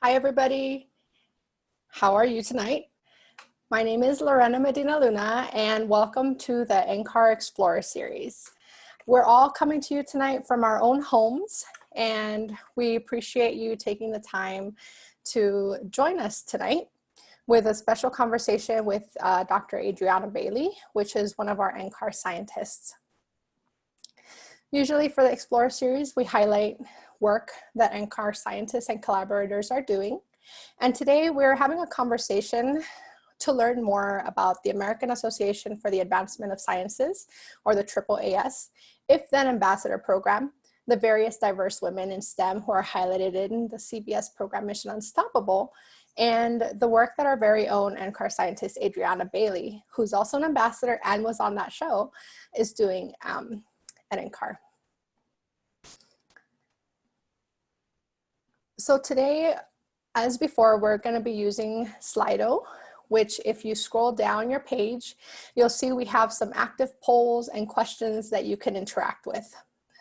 Hi, everybody. How are you tonight? My name is Lorena Medina Luna, and welcome to the NCAR Explorer series. We're all coming to you tonight from our own homes, and we appreciate you taking the time to join us tonight with a special conversation with uh, Dr. Adriana Bailey, which is one of our NCAR scientists. Usually for the Explorer series, we highlight work that NCAR scientists and collaborators are doing. And today we're having a conversation to learn more about the American Association for the Advancement of Sciences, or the AAAS, if then ambassador program, the various diverse women in STEM who are highlighted in the CBS program Mission Unstoppable, and the work that our very own NCAR scientist, Adriana Bailey, who's also an ambassador and was on that show, is doing um, at NCAR. So today, as before, we're gonna be using Slido, which if you scroll down your page, you'll see we have some active polls and questions that you can interact with.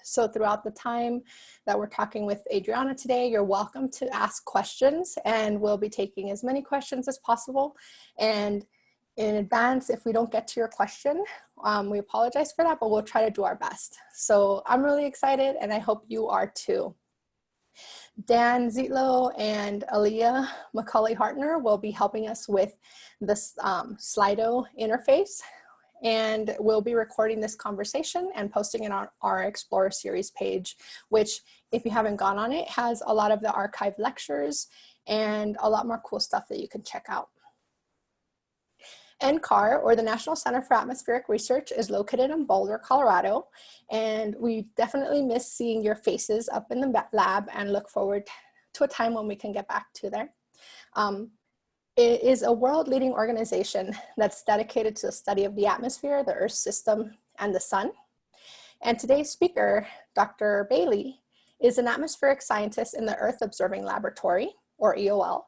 So throughout the time that we're talking with Adriana today, you're welcome to ask questions and we'll be taking as many questions as possible. And in advance, if we don't get to your question, um, we apologize for that, but we'll try to do our best. So I'm really excited and I hope you are too. Dan Zietlow and Aaliyah McCauley Hartner will be helping us with this um, Slido interface and we'll be recording this conversation and posting it on our Explorer series page, which if you haven't gone on it, has a lot of the archive lectures and a lot more cool stuff that you can check out. NCAR, or the National Center for Atmospheric Research, is located in Boulder, Colorado, and we definitely miss seeing your faces up in the lab and look forward to a time when we can get back to there. Um, it is a world-leading organization that's dedicated to the study of the atmosphere, the Earth system, and the sun. And today's speaker, Dr. Bailey, is an atmospheric scientist in the Earth Observing Laboratory, or EOL,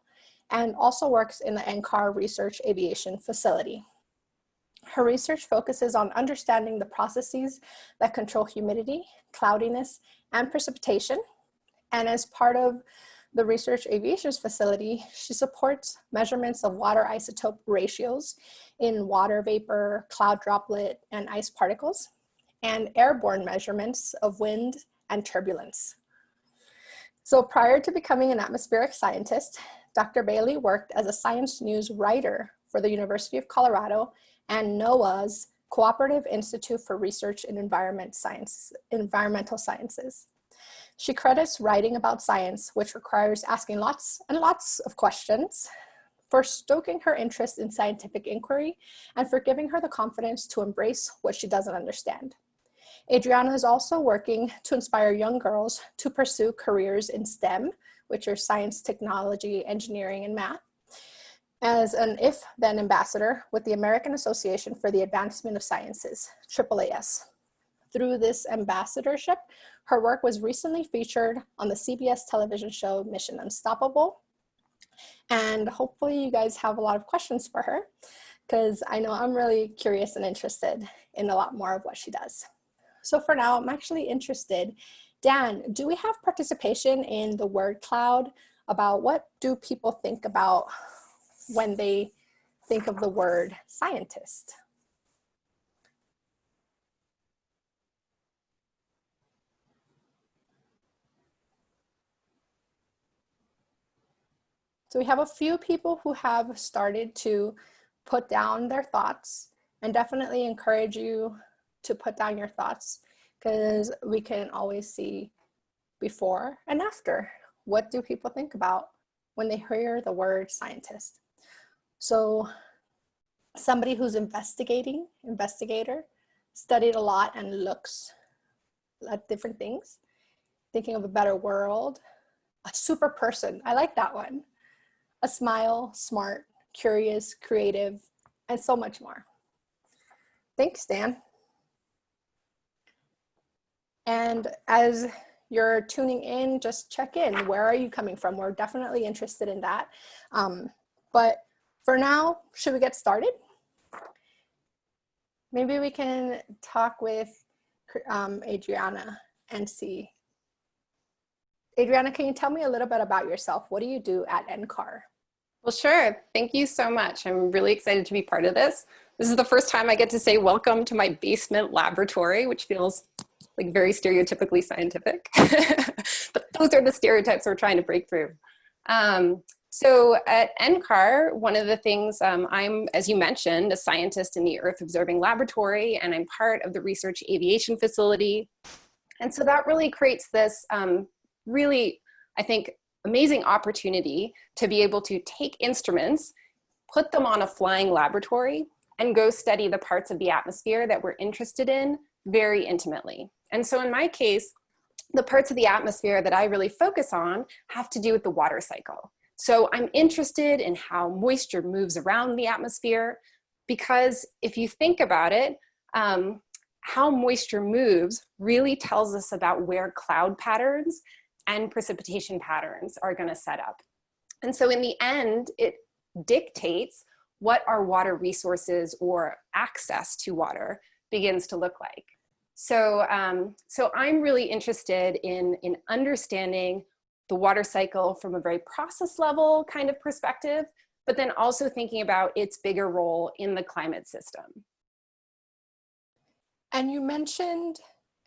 and also works in the NCAR Research Aviation Facility. Her research focuses on understanding the processes that control humidity, cloudiness, and precipitation. And as part of the Research Aviation Facility, she supports measurements of water isotope ratios in water vapor, cloud droplet, and ice particles, and airborne measurements of wind and turbulence. So prior to becoming an atmospheric scientist, Dr. Bailey worked as a science news writer for the University of Colorado and NOAA's Cooperative Institute for Research in Environment Science, Environmental Sciences. She credits writing about science, which requires asking lots and lots of questions, for stoking her interest in scientific inquiry, and for giving her the confidence to embrace what she doesn't understand. Adriana is also working to inspire young girls to pursue careers in STEM, which are science, technology, engineering, and math, as an if-then ambassador with the American Association for the Advancement of Sciences, AAAS. Through this ambassadorship, her work was recently featured on the CBS television show Mission Unstoppable. And hopefully you guys have a lot of questions for her because I know I'm really curious and interested in a lot more of what she does. So for now, I'm actually interested Dan, do we have participation in the word cloud about what do people think about when they think of the word scientist? So we have a few people who have started to put down their thoughts and definitely encourage you to put down your thoughts because we can always see before and after. What do people think about when they hear the word scientist? So somebody who's investigating, investigator, studied a lot and looks at different things, thinking of a better world, a super person, I like that one. A smile, smart, curious, creative, and so much more. Thanks, Dan. And as you're tuning in, just check in. Where are you coming from? We're definitely interested in that. Um, but for now, should we get started? Maybe we can talk with um, Adriana and see. Adriana, can you tell me a little bit about yourself? What do you do at NCAR? Well, sure. Thank you so much. I'm really excited to be part of this. This is the first time I get to say welcome to my basement laboratory, which feels like very stereotypically scientific. but those are the stereotypes we're trying to break through. Um, so at NCAR, one of the things, um, I'm, as you mentioned, a scientist in the Earth Observing Laboratory, and I'm part of the Research Aviation Facility. And so that really creates this um, really, I think, amazing opportunity to be able to take instruments, put them on a flying laboratory, and go study the parts of the atmosphere that we're interested in very intimately. And so in my case, the parts of the atmosphere that I really focus on have to do with the water cycle. So I'm interested in how moisture moves around the atmosphere because if you think about it, um, how moisture moves really tells us about where cloud patterns and precipitation patterns are gonna set up. And so in the end, it dictates what our water resources or access to water begins to look like. So, um, so I'm really interested in, in understanding the water cycle from a very process level kind of perspective, but then also thinking about its bigger role in the climate system. And you mentioned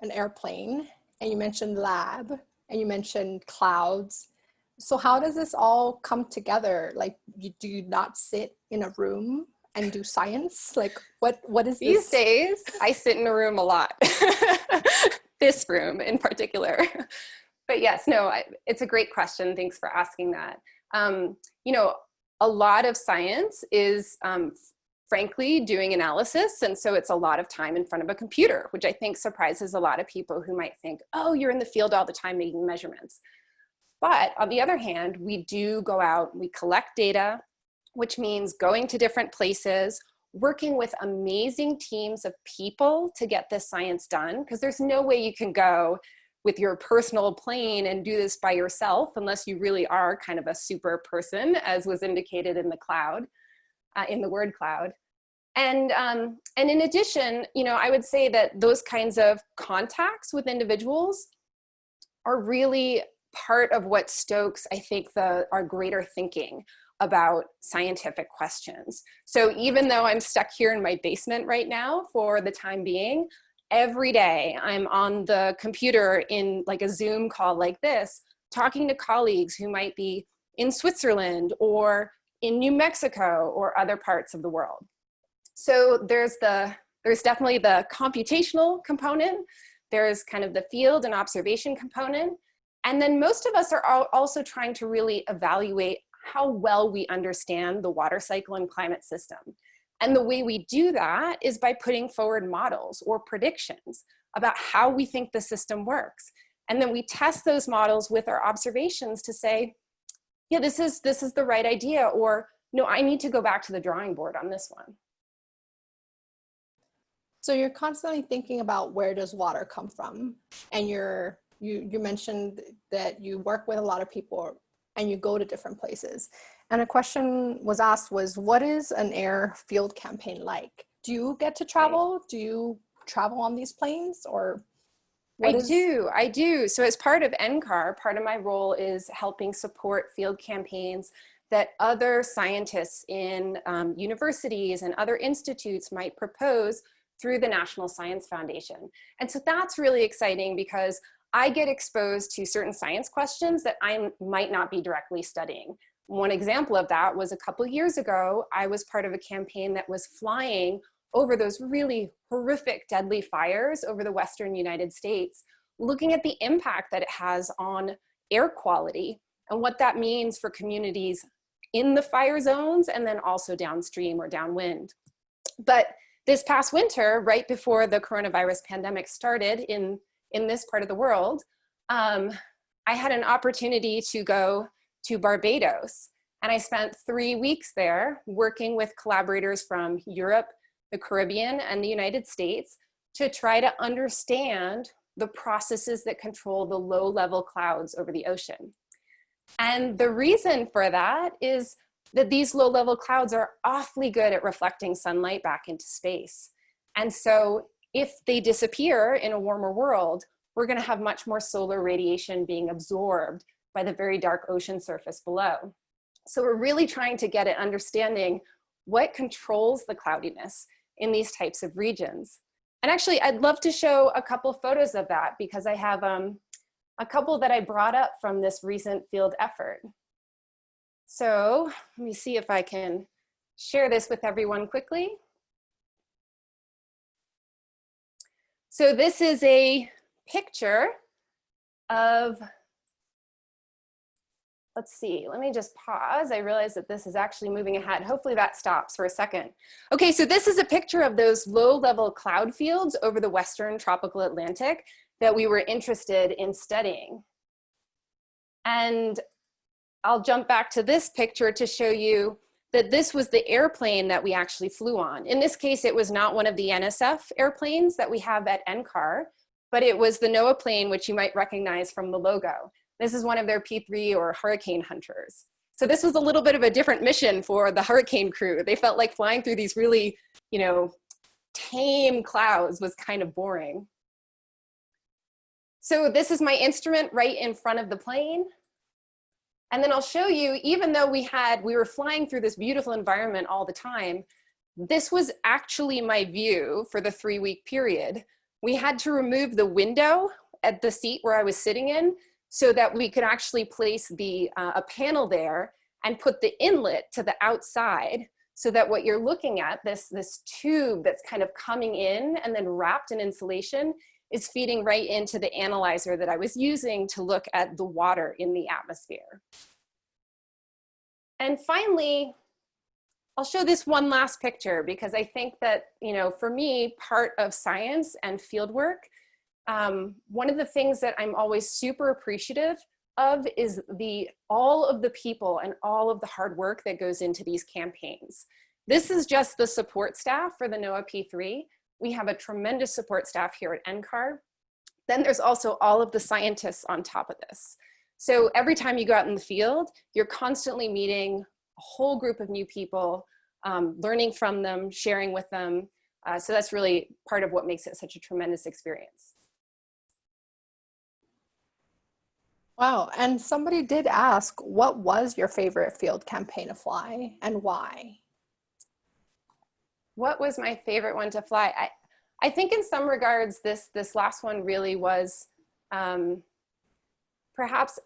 an airplane and you mentioned lab and you mentioned clouds. So how does this all come together? Like, you, do you not sit in a room and do science? Like, what what is These this? days, I sit in a room a lot. this room in particular but yes, no, I, it's a great question. Thanks for asking that. Um, you know, a lot of science is um, frankly doing analysis. And so it's a lot of time in front of a computer, which I think surprises a lot of people who might think, oh, you're in the field all the time making measurements. But on the other hand, we do go out, we collect data, which means going to different places, working with amazing teams of people to get this science done, because there's no way you can go with your personal plane and do this by yourself unless you really are kind of a super person as was indicated in the cloud, uh, in the word cloud. And, um, and in addition, you know, I would say that those kinds of contacts with individuals are really part of what stokes, I think, the, our greater thinking about scientific questions. So even though I'm stuck here in my basement right now for the time being, every day I'm on the computer in like a Zoom call like this, talking to colleagues who might be in Switzerland or in New Mexico or other parts of the world. So there's the there's definitely the computational component. There's kind of the field and observation component. And then most of us are also trying to really evaluate how well we understand the water cycle and climate system. And the way we do that is by putting forward models or predictions about how we think the system works. And then we test those models with our observations to say, yeah, this is, this is the right idea, or no, I need to go back to the drawing board on this one. So you're constantly thinking about where does water come from? And you're, you, you mentioned that you work with a lot of people and you go to different places. And a question was asked was, what is an air field campaign like? Do you get to travel? Do you travel on these planes or? I do, I do. So as part of NCAR, part of my role is helping support field campaigns that other scientists in um, universities and other institutes might propose through the National Science Foundation. And so that's really exciting because I get exposed to certain science questions that I might not be directly studying. One example of that was a couple years ago, I was part of a campaign that was flying over those really horrific deadly fires over the Western United States, looking at the impact that it has on air quality and what that means for communities in the fire zones and then also downstream or downwind. But this past winter, right before the coronavirus pandemic started in, in this part of the world, um, I had an opportunity to go to Barbados. And I spent three weeks there working with collaborators from Europe, the Caribbean, and the United States to try to understand the processes that control the low level clouds over the ocean. And the reason for that is that these low level clouds are awfully good at reflecting sunlight back into space. And so if they disappear in a warmer world, we're gonna have much more solar radiation being absorbed by the very dark ocean surface below. So we're really trying to get at understanding what controls the cloudiness in these types of regions. And actually, I'd love to show a couple photos of that because I have um, a couple that I brought up from this recent field effort. So let me see if I can share this with everyone quickly. So this is a picture of let's see, let me just pause. I realize that this is actually moving ahead. Hopefully that stops for a second. Okay, so this is a picture of those low level cloud fields over the Western tropical Atlantic that we were interested in studying. And I'll jump back to this picture to show you that this was the airplane that we actually flew on. In this case, it was not one of the NSF airplanes that we have at NCAR, but it was the NOAA plane, which you might recognize from the logo. This is one of their P3 or hurricane hunters. So this was a little bit of a different mission for the hurricane crew. They felt like flying through these really, you know, tame clouds was kind of boring. So this is my instrument right in front of the plane. And then I'll show you, even though we had, we were flying through this beautiful environment all the time, this was actually my view for the three week period. We had to remove the window at the seat where I was sitting in so that we could actually place the, uh, a panel there and put the inlet to the outside so that what you're looking at, this, this tube that's kind of coming in and then wrapped in insulation is feeding right into the analyzer that I was using to look at the water in the atmosphere. And finally, I'll show this one last picture because I think that, you know, for me, part of science and fieldwork um, one of the things that I'm always super appreciative of is the all of the people and all of the hard work that goes into these campaigns. This is just the support staff for the NOAA P3. We have a tremendous support staff here at NCAR. Then there's also all of the scientists on top of this. So every time you go out in the field, you're constantly meeting a whole group of new people, um, learning from them, sharing with them. Uh, so that's really part of what makes it such a tremendous experience. Wow, and somebody did ask, what was your favorite field campaign to fly and why? What was my favorite one to fly? I, I think in some regards, this, this last one really was um, perhaps,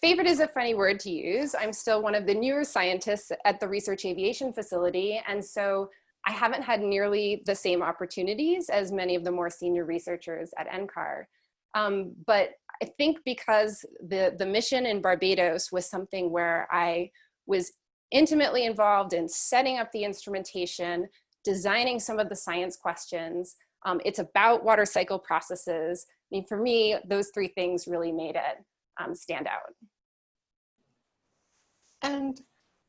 favorite is a funny word to use. I'm still one of the newer scientists at the Research Aviation Facility. And so I haven't had nearly the same opportunities as many of the more senior researchers at NCAR. Um, but I think because the, the mission in Barbados was something where I was intimately involved in setting up the instrumentation, designing some of the science questions. Um, it's about water cycle processes. I mean, for me, those three things really made it um, stand out. And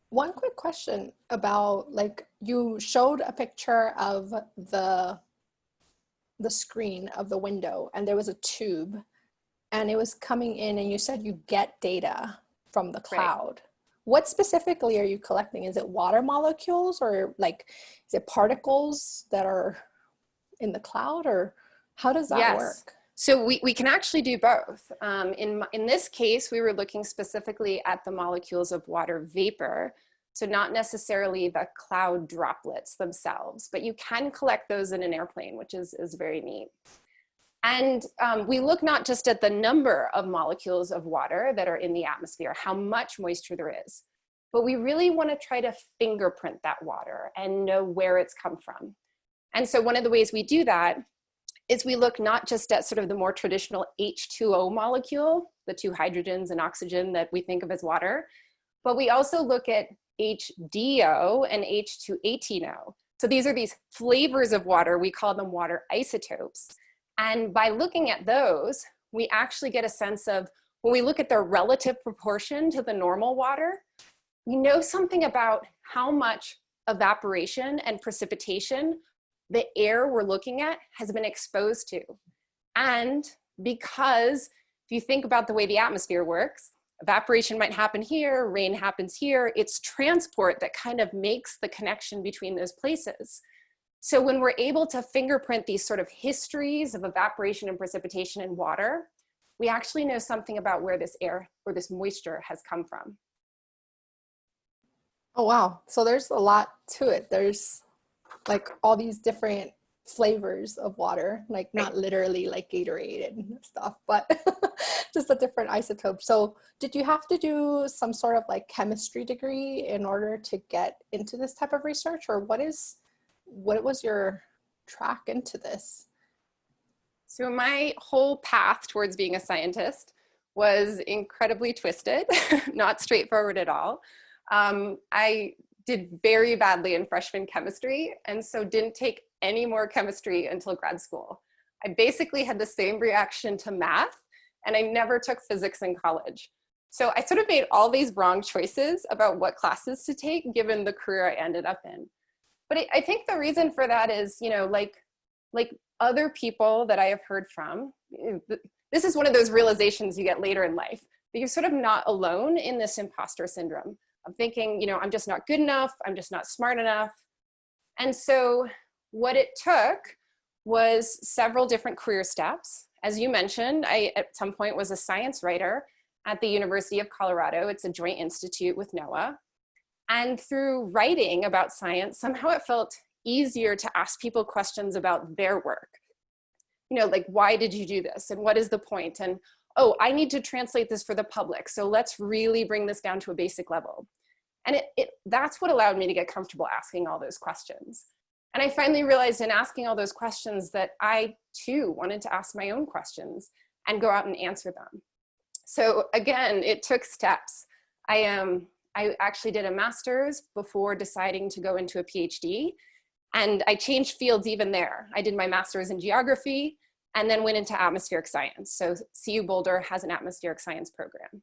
one quick question about like you showed a picture of the the screen of the window and there was a tube and it was coming in and you said you get data from the cloud. Right. What specifically are you collecting? Is it water molecules or like, is it particles that are in the cloud or how does that yes. work? So we, we can actually do both. Um, in, in this case, we were looking specifically at the molecules of water vapor. So not necessarily the cloud droplets themselves, but you can collect those in an airplane, which is, is very neat. And um, we look not just at the number of molecules of water that are in the atmosphere, how much moisture there is, but we really want to try to fingerprint that water and know where it's come from. And so one of the ways we do that is we look not just at sort of the more traditional H2O molecule, the two hydrogens and oxygen that we think of as water, but we also look at HDO and H218O. So these are these flavors of water, we call them water isotopes. And by looking at those, we actually get a sense of, when we look at their relative proportion to the normal water, we know something about how much evaporation and precipitation the air we're looking at has been exposed to. And because if you think about the way the atmosphere works, evaporation might happen here, rain happens here, it's transport that kind of makes the connection between those places. So when we're able to fingerprint these sort of histories of evaporation and precipitation in water, we actually know something about where this air or this moisture has come from. Oh, wow. So there's a lot to it. There's like all these different flavors of water, like not literally like Gatorade and stuff, but just a different isotope. So did you have to do some sort of like chemistry degree in order to get into this type of research or what is, what was your track into this? So my whole path towards being a scientist was incredibly twisted, not straightforward at all. Um, I did very badly in freshman chemistry and so didn't take any more chemistry until grad school. I basically had the same reaction to math and I never took physics in college. So I sort of made all these wrong choices about what classes to take given the career I ended up in. But I think the reason for that is, you know, like, like other people that I have heard from, eh, this is one of those realizations you get later in life, that you're sort of not alone in this imposter syndrome of thinking, you know, I'm just not good enough, I'm just not smart enough. And so what it took was several different career steps. As you mentioned, I at some point was a science writer at the University of Colorado. It's a joint institute with NOAA. And through writing about science, somehow it felt easier to ask people questions about their work. You know, like, why did you do this? And what is the point? And oh, I need to translate this for the public. So let's really bring this down to a basic level. And it, it, that's what allowed me to get comfortable asking all those questions. And I finally realized in asking all those questions that I too wanted to ask my own questions and go out and answer them. So again, it took steps. I, um, I actually did a master's before deciding to go into a PhD. And I changed fields even there. I did my master's in geography and then went into atmospheric science. So CU Boulder has an atmospheric science program.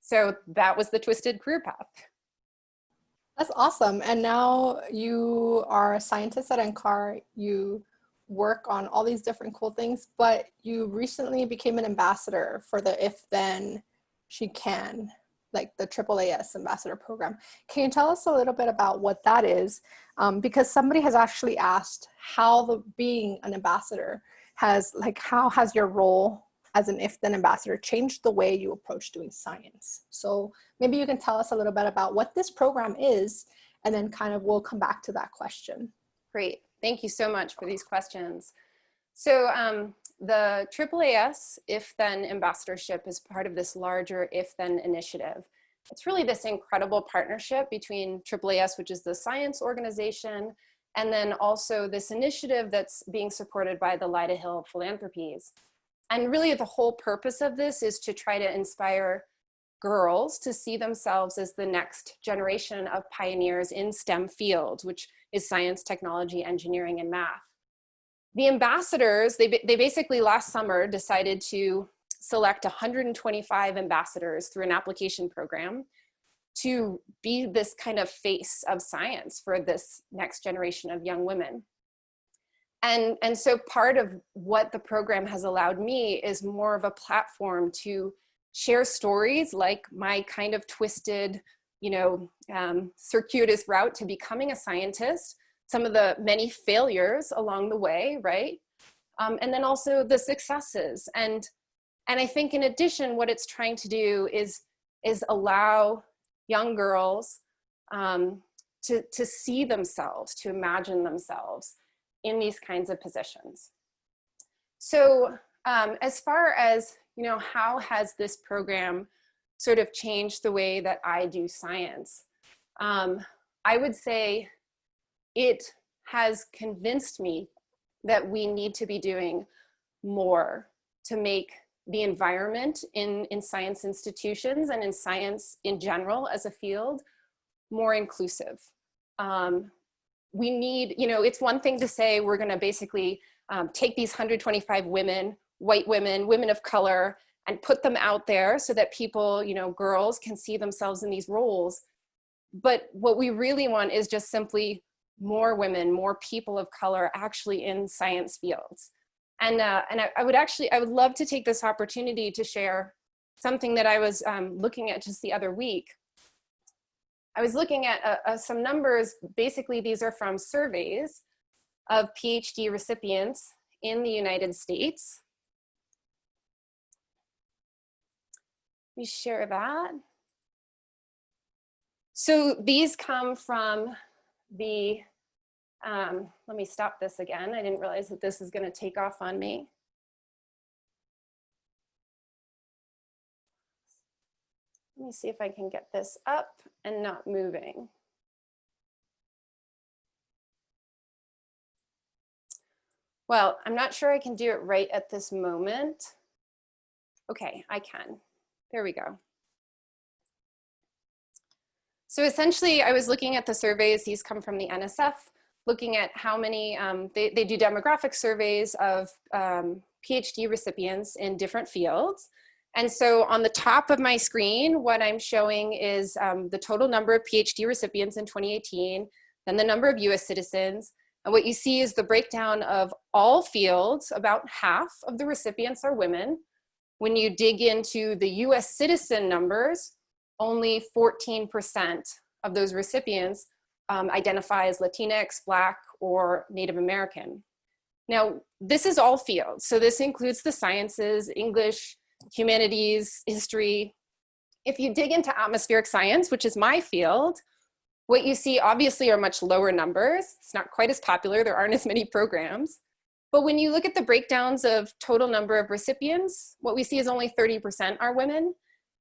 So that was the twisted career path. That's awesome. And now you are a scientist at NCAR. You work on all these different cool things, but you recently became an ambassador for the If Then She Can, like the AAAS ambassador program. Can you tell us a little bit about what that is? Um, because somebody has actually asked how the being an ambassador has like how has your role as an if then ambassador changed the way you approach doing science so maybe you can tell us a little bit about what this program is and then kind of we'll come back to that question great thank you so much for these questions so um, the AAAS if then ambassadorship is part of this larger if then initiative it's really this incredible partnership between AAAS, which is the science organization, and then also this initiative that's being supported by the Lyda Hill Philanthropies. And really the whole purpose of this is to try to inspire girls to see themselves as the next generation of pioneers in STEM fields, which is science, technology, engineering, and math. The ambassadors, they, they basically last summer decided to select 125 ambassadors through an application program to be this kind of face of science for this next generation of young women. And, and so part of what the program has allowed me is more of a platform to share stories like my kind of twisted, you know, um, circuitous route to becoming a scientist, some of the many failures along the way, right? Um, and then also the successes. And, and I think in addition, what it's trying to do is, is allow young girls um, to, to see themselves, to imagine themselves in these kinds of positions. So um, as far as, you know, how has this program sort of changed the way that I do science? Um, I would say it has convinced me that we need to be doing more to make the environment in, in science institutions and in science in general as a field more inclusive. Um, we need, you know, it's one thing to say we're gonna basically um, take these 125 women, white women, women of color, and put them out there so that people, you know, girls can see themselves in these roles. But what we really want is just simply more women, more people of color actually in science fields. And, uh, and I, I, would actually, I would love to take this opportunity to share something that I was um, looking at just the other week. I was looking at uh, uh, some numbers, basically these are from surveys of PhD recipients in the United States. Let me share that. So these come from the, um, let me stop this again. I didn't realize that this is gonna take off on me. Let me see if I can get this up and not moving. Well, I'm not sure I can do it right at this moment. Okay, I can. There we go. So essentially, I was looking at the surveys. These come from the NSF, looking at how many, um, they, they do demographic surveys of um, PhD recipients in different fields. And so on the top of my screen, what I'm showing is um, the total number of PhD recipients in 2018, then the number of US citizens. And what you see is the breakdown of all fields, about half of the recipients are women. When you dig into the US citizen numbers, only 14% of those recipients um, identify as Latinx, Black, or Native American. Now, this is all fields. So this includes the sciences, English, humanities, history. If you dig into atmospheric science, which is my field, what you see obviously are much lower numbers. It's not quite as popular. There aren't as many programs. But when you look at the breakdowns of total number of recipients, what we see is only 30% are women.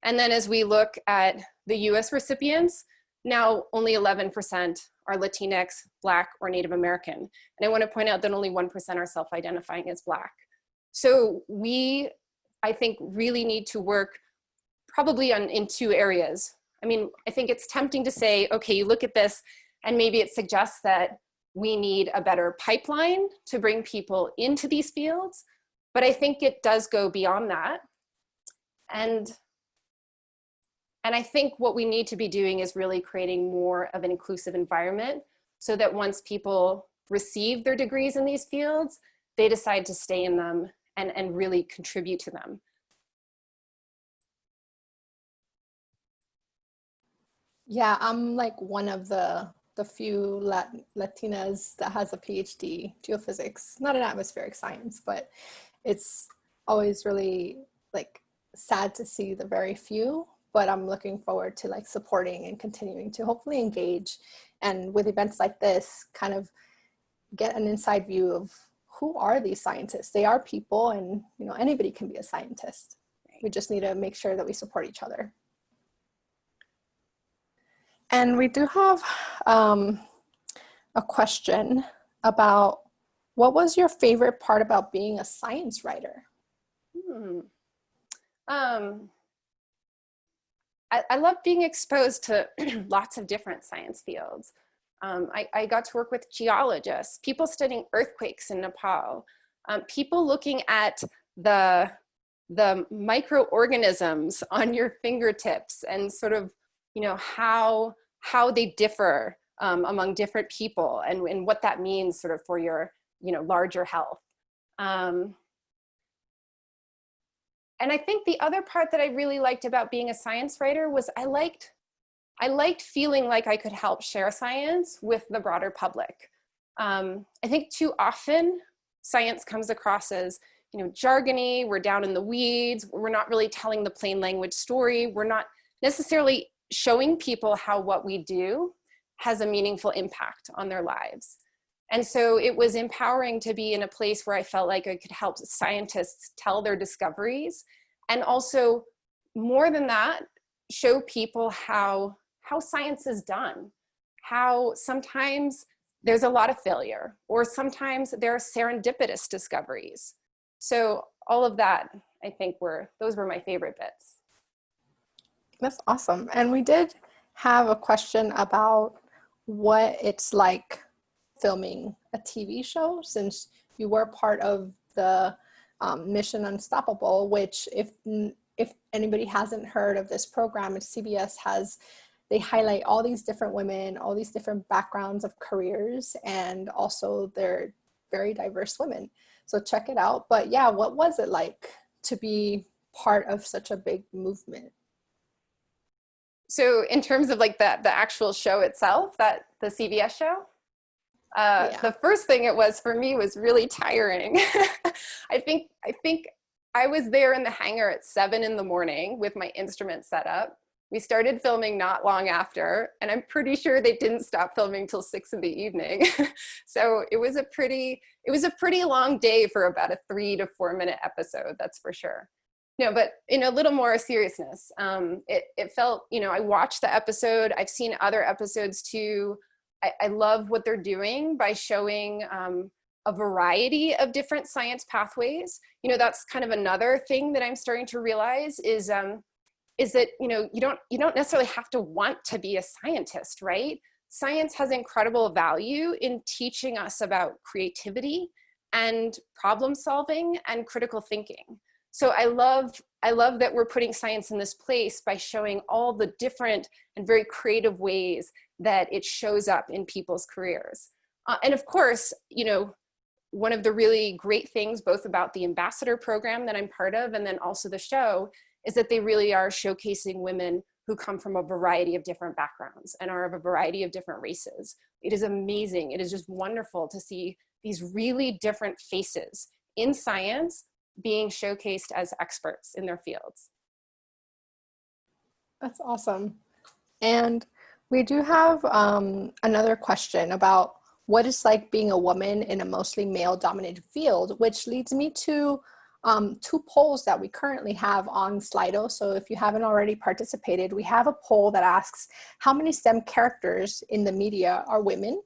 And then as we look at the US recipients, now only 11% are Latinx, Black, or Native American. And I wanna point out that only 1% are self-identifying as Black. So we I think really need to work probably on, in two areas. I mean, I think it's tempting to say, okay, you look at this and maybe it suggests that we need a better pipeline to bring people into these fields. But I think it does go beyond that. And, and I think what we need to be doing is really creating more of an inclusive environment so that once people receive their degrees in these fields, they decide to stay in them and, and really contribute to them. Yeah, I'm like one of the the few Lat Latinas that has a PhD geophysics, not in atmospheric science, but it's always really like sad to see the very few, but I'm looking forward to like supporting and continuing to hopefully engage and with events like this kind of get an inside view of who are these scientists? They are people and you know anybody can be a scientist. We just need to make sure that we support each other. And we do have um, a question about what was your favorite part about being a science writer? Hmm. Um, I, I love being exposed to lots of different science fields. Um, I, I, got to work with geologists, people studying earthquakes in Nepal, um, people looking at the, the microorganisms on your fingertips and sort of, you know, how, how they differ um, among different people and, and what that means sort of for your, you know, larger health. Um, and I think the other part that I really liked about being a science writer was I liked I liked feeling like I could help share science with the broader public. Um, I think too often science comes across as you know, jargony, we're down in the weeds, we're not really telling the plain language story, we're not necessarily showing people how what we do has a meaningful impact on their lives. And so it was empowering to be in a place where I felt like I could help scientists tell their discoveries and also more than that, show people how how science is done, how sometimes there's a lot of failure, or sometimes there are serendipitous discoveries. So all of that, I think were, those were my favorite bits. That's awesome. And we did have a question about what it's like filming a TV show since you were part of the um, Mission Unstoppable, which if if anybody hasn't heard of this program, CBS has they highlight all these different women, all these different backgrounds of careers, and also they're very diverse women. So check it out. But yeah, what was it like to be part of such a big movement? So in terms of like the, the actual show itself, that the CBS show? Uh, Yeah. The first thing it was for me was really tiring. I think I think I was there in the hangar at seven in the morning with my instrument set up. We started filming not long after, and I'm pretty sure they didn't stop filming till six in the evening. so it was a pretty it was a pretty long day for about a three to four minute episode. That's for sure. No, but in a little more seriousness, um, it, it felt, you know, I watched the episode. I've seen other episodes too. I, love what they're doing by showing um, a variety of different science pathways. You know, that's kind of another thing that I'm starting to realize is, um, is that, you know, you don't, you don't necessarily have to want to be a scientist, right? Science has incredible value in teaching us about creativity and problem solving and critical thinking. So I love, I love that we're putting science in this place by showing all the different and very creative ways that it shows up in people's careers. Uh, and of course, you know, one of the really great things both about the ambassador program that I'm part of and then also the show is that they really are showcasing women who come from a variety of different backgrounds and are of a variety of different races. It is amazing. It is just wonderful to see these really different faces in science being showcased as experts in their fields. That's awesome. And we do have um, another question about what it's like being a woman in a mostly male dominated field, which leads me to um, two polls that we currently have on Slido. So if you haven't already participated, we have a poll that asks how many STEM characters in the media are women?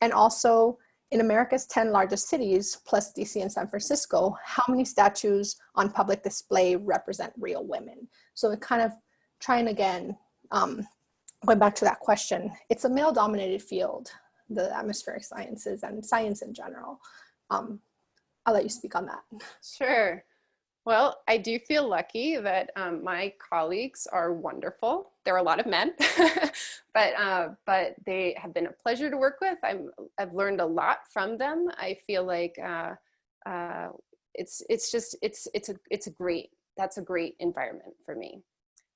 And also in America's 10 largest cities, plus DC and San Francisco, how many statues on public display represent real women? So it kind of trying again, um, going back to that question, it's a male dominated field, the atmospheric sciences and science in general. Um, I'll let you speak on that. Sure. Well, I do feel lucky that um, my colleagues are wonderful. There are a lot of men, but uh, but they have been a pleasure to work with. I'm I've learned a lot from them. I feel like uh, uh, it's it's just it's it's a it's a great that's a great environment for me.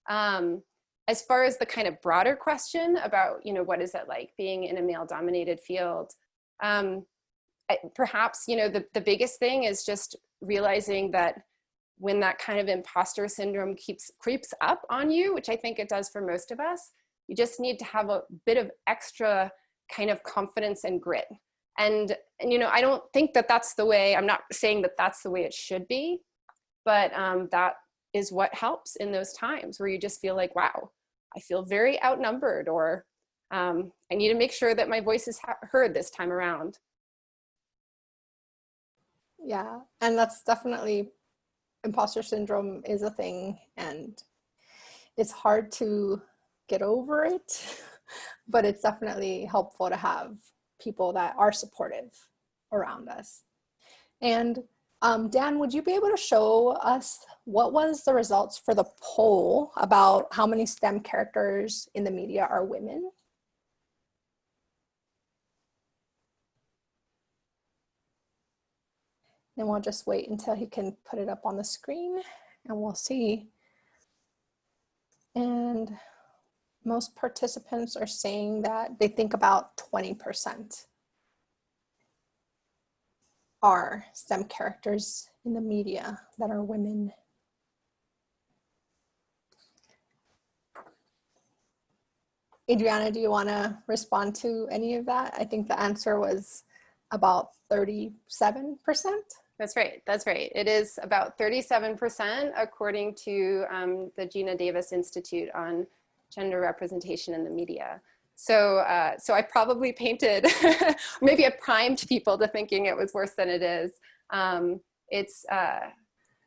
Um, as far as the kind of broader question about you know what is it like being in a male dominated field, um, I, perhaps you know the the biggest thing is just realizing that when that kind of imposter syndrome keeps creeps up on you, which I think it does for most of us, you just need to have a bit of extra kind of confidence and grit. And, and you know, I don't think that that's the way, I'm not saying that that's the way it should be, but um, that is what helps in those times where you just feel like, wow, I feel very outnumbered or um, I need to make sure that my voice is heard this time around. Yeah, and that's definitely imposter syndrome is a thing and it's hard to get over it, but it's definitely helpful to have people that are supportive around us. And um, Dan, would you be able to show us what was the results for the poll about how many STEM characters in the media are women? Then we'll just wait until he can put it up on the screen and we'll see. And most participants are saying that they think about 20% are STEM characters in the media that are women. Adriana, do you want to respond to any of that? I think the answer was about 37%. That's right. That's right. It is about 37% according to um, the Geena Davis Institute on Gender Representation in the Media. So, uh, so I probably painted, maybe I primed people to thinking it was worse than it is. Um, it's, uh,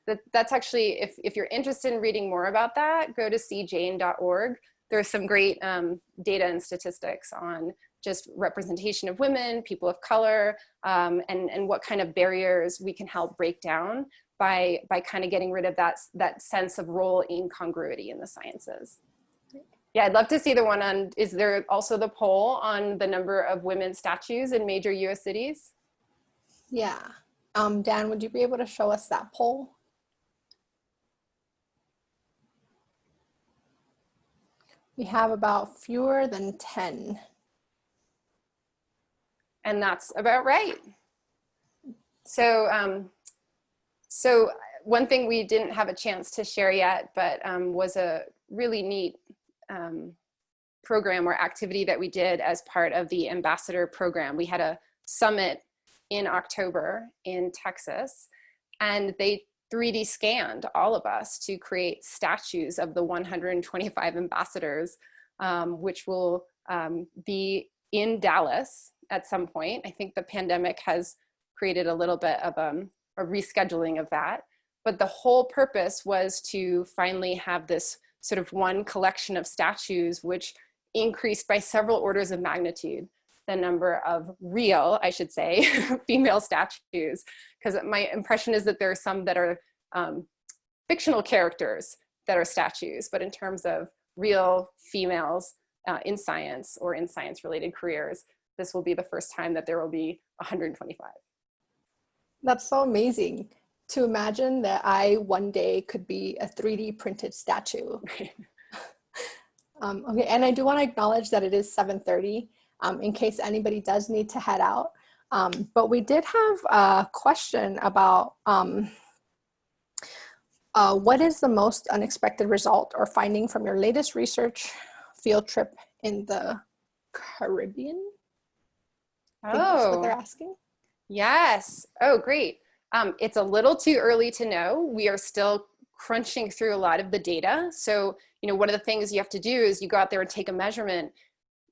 that, that's actually, if, if you're interested in reading more about that, go to seejane.org. There's some great um, data and statistics on just representation of women, people of color, um, and, and what kind of barriers we can help break down by, by kind of getting rid of that, that sense of role incongruity in the sciences. Yeah, I'd love to see the one on, is there also the poll on the number of women statues in major US cities? Yeah. Um, Dan, would you be able to show us that poll? We have about fewer than 10 And that's about right. So, um, so one thing we didn't have a chance to share yet, but um, was a really neat um, program or activity that we did as part of the ambassador program. We had a summit in October in Texas and they 3D scanned all of us to create statues of the 125 ambassadors, um, which will um, be in Dallas at some point. I think the pandemic has created a little bit of um, a rescheduling of that. But the whole purpose was to finally have this sort of one collection of statues, which increased by several orders of magnitude the number of real, I should say, female statues, because my impression is that there are some that are um, fictional characters that are statues, but in terms of real females uh, in science or in science related careers, this will be the first time that there will be 125. That's so amazing to imagine that I one day could be a 3D printed statue. um, okay, and I do want to acknowledge that it is 7.30 um, in case anybody does need to head out. Um, but we did have a question about um, uh, what is the most unexpected result or finding from your latest research field trip in the Caribbean? Oh, what they're asking. Yes. Oh, great. Um, it's a little too early to know. We are still crunching through a lot of the data. So, you know, one of the things you have to do is you go out there and take a measurement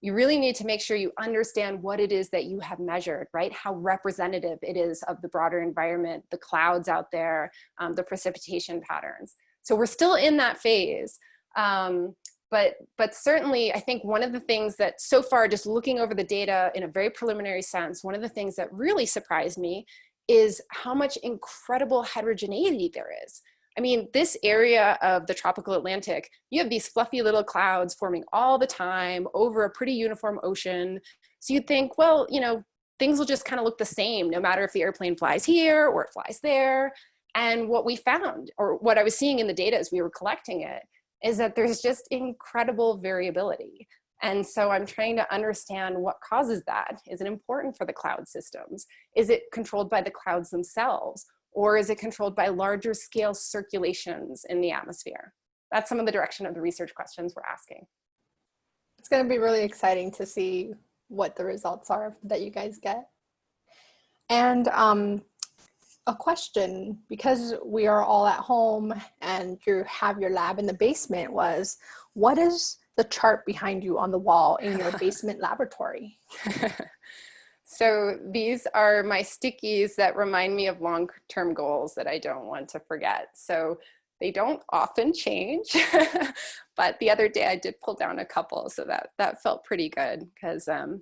you really need to make sure you understand what it is that you have measured, right? How representative it is of the broader environment, the clouds out there, um, the precipitation patterns. So we're still in that phase. Um, but, but certainly I think one of the things that so far just looking over the data in a very preliminary sense, one of the things that really surprised me is how much incredible heterogeneity there is. I mean, this area of the tropical Atlantic, you have these fluffy little clouds forming all the time over a pretty uniform ocean. So you'd think, well, you know, things will just kind of look the same no matter if the airplane flies here or it flies there. And what we found, or what I was seeing in the data as we were collecting it, is that there's just incredible variability. And so I'm trying to understand what causes that. Is it important for the cloud systems? Is it controlled by the clouds themselves? Or is it controlled by larger scale circulations in the atmosphere? That's some of the direction of the research questions we're asking. It's gonna be really exciting to see what the results are that you guys get. And um, a question, because we are all at home and you have your lab in the basement was, what is the chart behind you on the wall in your basement laboratory? So these are my stickies that remind me of long-term goals that I don't want to forget. So they don't often change, but the other day I did pull down a couple, so that, that felt pretty good because um,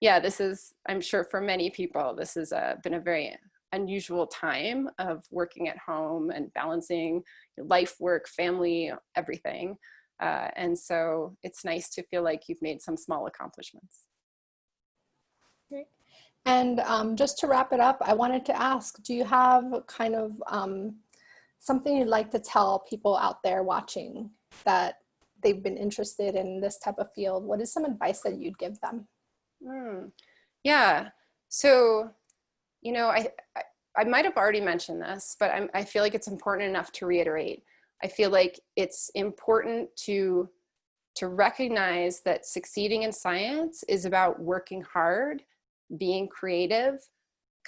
yeah, this is, I'm sure for many people, this has uh, been a very unusual time of working at home and balancing life, work, family, everything. Uh, and so it's nice to feel like you've made some small accomplishments. Great. And um, just to wrap it up, I wanted to ask, do you have kind of um, something you'd like to tell people out there watching that they've been interested in this type of field? What is some advice that you'd give them? Mm, yeah, so, you know, I, I, I might have already mentioned this, but I'm, I feel like it's important enough to reiterate. I feel like it's important to, to recognize that succeeding in science is about working hard being creative,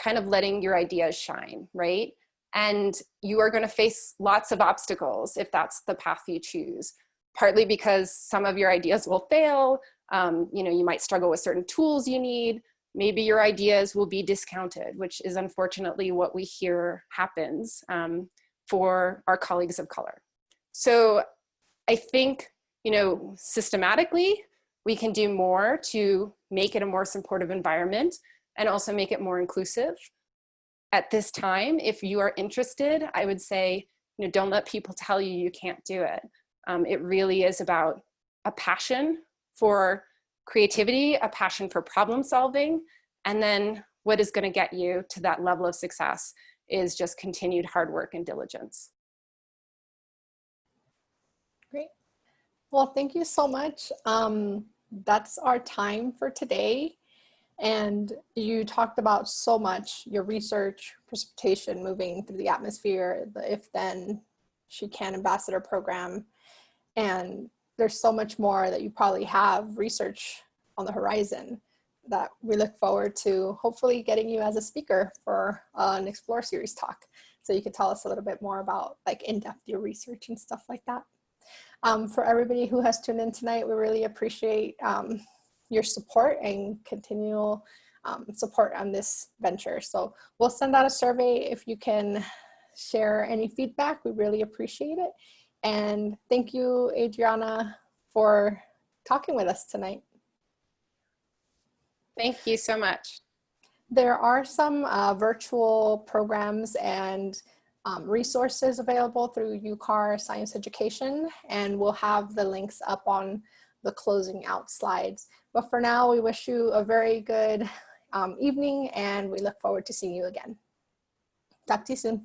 kind of letting your ideas shine, right? And you are gonna face lots of obstacles if that's the path you choose, partly because some of your ideas will fail, um, you know, you might struggle with certain tools you need, maybe your ideas will be discounted, which is unfortunately what we hear happens um, for our colleagues of color. So I think, you know, systematically, we can do more to make it a more supportive environment and also make it more inclusive. At this time, if you are interested, I would say, you know, don't let people tell you you can't do it. Um, it really is about a passion for creativity, a passion for problem solving, and then what is gonna get you to that level of success is just continued hard work and diligence. Great. Well, thank you so much. Um, that's our time for today. And you talked about so much, your research, precipitation moving through the atmosphere, the if then she can ambassador program. And there's so much more that you probably have research on the horizon that we look forward to hopefully getting you as a speaker for uh, an Explore Series talk. So you could tell us a little bit more about like in-depth your research and stuff like that. Um, for everybody who has tuned in tonight, we really appreciate um, your support and continual um, support on this venture. So we'll send out a survey if you can share any feedback. We really appreciate it. And thank you, Adriana, for talking with us tonight. Thank you so much. There are some uh, virtual programs and um, resources available through UCAR Science Education, and we'll have the links up on the closing out slides. But for now, we wish you a very good um, evening, and we look forward to seeing you again. Talk to you soon.